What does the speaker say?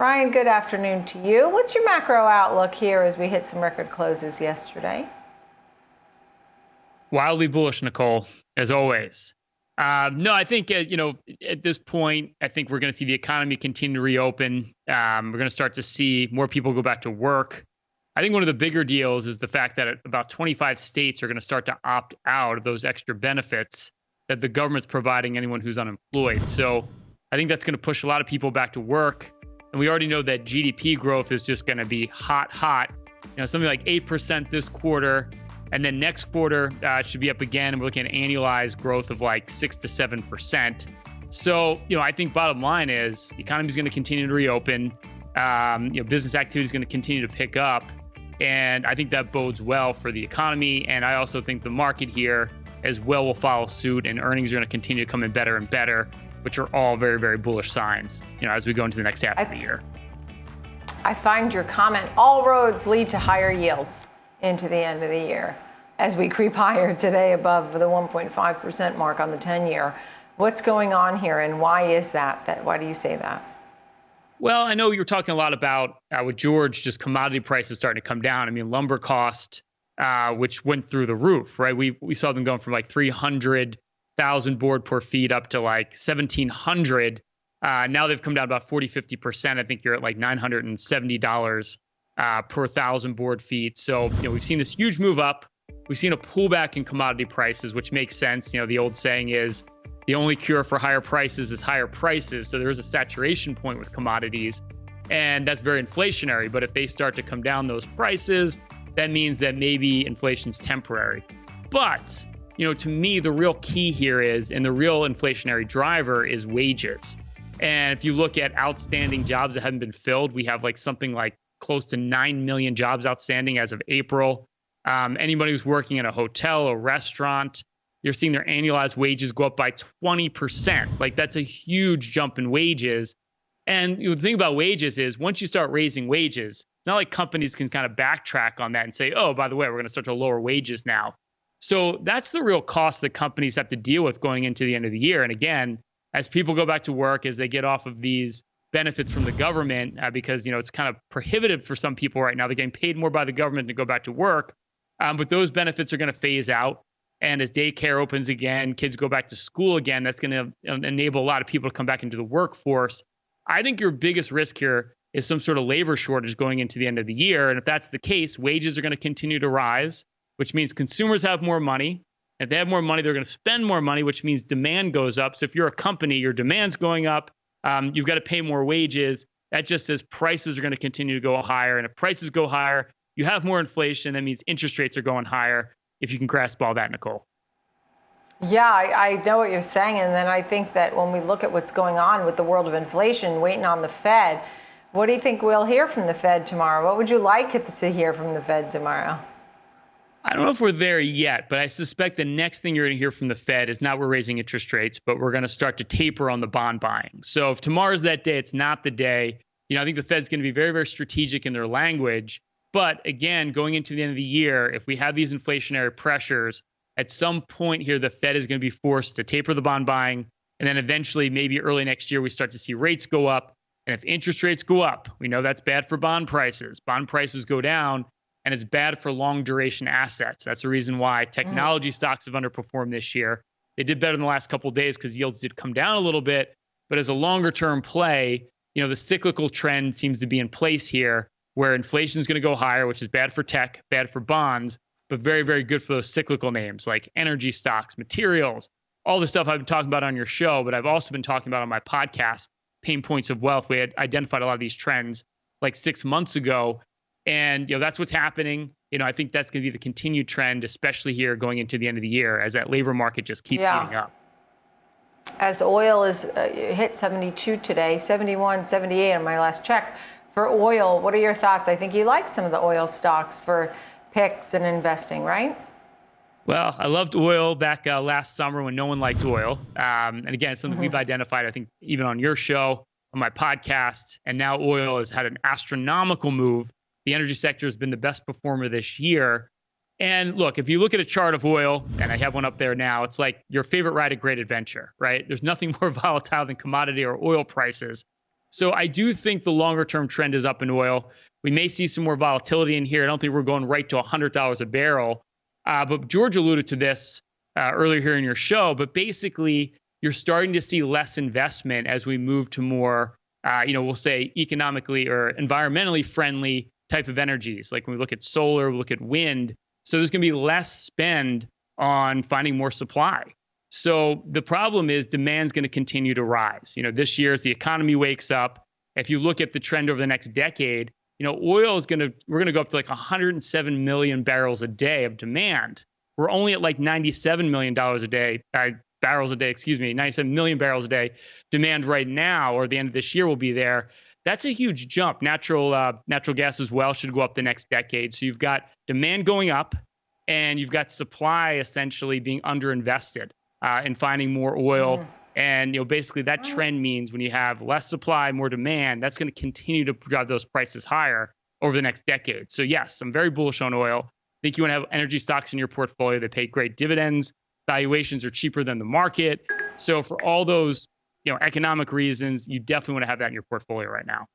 Ryan, good afternoon to you. What's your macro outlook here as we hit some record closes yesterday? Wildly bullish, Nicole, as always. Uh, no, I think uh, you know at this point, I think we're going to see the economy continue to reopen. Um, we're going to start to see more people go back to work. I think one of the bigger deals is the fact that about 25 states are going to start to opt out of those extra benefits that the government's providing anyone who's unemployed. So I think that's going to push a lot of people back to work. And we already know that GDP growth is just going to be hot, hot. You know, something like 8% this quarter. And then next quarter uh, should be up again. And we're looking at annualized growth of like 6 to 7%. So, you know, I think bottom line is the economy is going to continue to reopen. Um, you know, business activity is going to continue to pick up. And I think that bodes well for the economy. And I also think the market here as well will follow suit and earnings are going to continue to come in better and better, which are all very, very bullish signs, you know, as we go into the next half I, of the year. I find your comment, all roads lead to higher yields into the end of the year as we creep higher today above the 1.5% mark on the 10 year. What's going on here and why is that? that why do you say that? Well, I know you were talking a lot about uh, with George, just commodity prices starting to come down. I mean, lumber cost, uh, which went through the roof, right? We we saw them going from like 300,000 board per feet up to like 1,700. Uh, now they've come down about 40, 50%. I think you're at like $970 uh, per thousand board feet. So, you know, we've seen this huge move up. We've seen a pullback in commodity prices, which makes sense. You know, the old saying is the only cure for higher prices is higher prices. So there is a saturation point with commodities, and that's very inflationary. But if they start to come down those prices, that means that maybe inflation's temporary. But, you know, to me, the real key here is, and the real inflationary driver is wages. And if you look at outstanding jobs that haven't been filled, we have like something like close to 9 million jobs outstanding as of April. Um, anybody who's working in a hotel, a restaurant, you're seeing their annualized wages go up by 20%. Like that's a huge jump in wages. And the thing about wages is once you start raising wages, it's not like companies can kind of backtrack on that and say, oh, by the way, we're going to start to lower wages now. So that's the real cost that companies have to deal with going into the end of the year. And again, as people go back to work, as they get off of these benefits from the government, uh, because you know it's kind of prohibitive for some people right now. They're getting paid more by the government to go back to work, um, but those benefits are going to phase out. And as daycare opens again, kids go back to school again, that's going to enable a lot of people to come back into the workforce. I think your biggest risk here is some sort of labor shortage going into the end of the year. And if that's the case, wages are going to continue to rise, which means consumers have more money. If they have more money, they're going to spend more money, which means demand goes up. So if you're a company, your demand's going up. Um, you've got to pay more wages. That just says prices are going to continue to go higher. And if prices go higher, you have more inflation. That means interest rates are going higher if you can grasp all that, Nicole. Yeah, I, I, know what you're saying. And then I think that when we look at what's going on with the world of inflation, waiting on the Fed, what do you think we'll hear from the Fed tomorrow? What would you like to hear from the Fed tomorrow? I don't know if we're there yet, but I suspect the next thing you're going to hear from the Fed is not we're raising interest rates, but we're going to start to taper on the bond buying. So if tomorrow's that day, it's not the day. You know, I think the Fed's going to be very, very strategic in their language. But again, going into the end of the year, if we have these inflationary pressures, at some point here, the Fed is going to be forced to taper the bond buying. And then eventually, maybe early next year, we start to see rates go up. And if interest rates go up, we know that's bad for bond prices. Bond prices go down, and it's bad for long duration assets. That's the reason why technology mm. stocks have underperformed this year. They did better in the last couple days because yields did come down a little bit. But as a longer term play, you know, the cyclical trend seems to be in place here where inflation is going to go higher, which is bad for tech, bad for bonds, but very, very good for those cyclical names like energy stocks, materials, all the stuff I've been talking about on your show, but I've also been talking about on my podcast, Payne Points of Wealth. We had identified a lot of these trends like six months ago. And you know that's what's happening. You know, I think that's going to be the continued trend, especially here going into the end of the year, as that labor market just keeps yeah. heating up. As oil is uh, hit 72 today, 71, 78 on my last check for oil. What are your thoughts? I think you like some of the oil stocks for picks and investing, right? Well, I loved oil back uh, last summer when no one liked oil. Um, and again, something mm-hmm. we've identified, I think, even on your show, on my podcast. And now oil has had an astronomical move. The energy sector has been the best performer this year. And look, if you look at a chart of oil, and I have one up there now, it's like your favorite ride, a great adventure, right? There's nothing more volatile than commodity or oil prices. So I do think the longer term trend is up in oil. We may see some more volatility in here. I don't think we're going right to $100 a barrel. Uh, but George alluded to this uh, earlier here in your show. But basically, you're starting to see less investment as we move to more, uh, you know, we'll say economically or environmentally friendly type of energies. Like when we look at solar, we look at wind. So there's going to be less spend on finding more supply. So the problem is demand's going to continue to rise. You know, this year as the economy wakes up, if you look at the trend over the next decade, you know, oil is going to we're going to go up to like 107 million barrels a day of demand. We're only at like 97 million dollars a day, uh, barrels a day, excuse me, 97 million barrels a day demand right now, or the end of this year will be there. That's a huge jump. Natural uh, natural gas as well should go up the next decade. So you've got demand going up, and you've got supply essentially being underinvested uh, in finding more oil. Mm. And you know, basically, that trend means when you have less supply, more demand, that's going to continue to drive those prices higher over the next decade. So yes, I'm very bullish on oil. I think you want to have energy stocks in your portfolio that pay great dividends. Valuations are cheaper than the market. So for all those you know economic reasons, you definitely want to have that in your portfolio right now.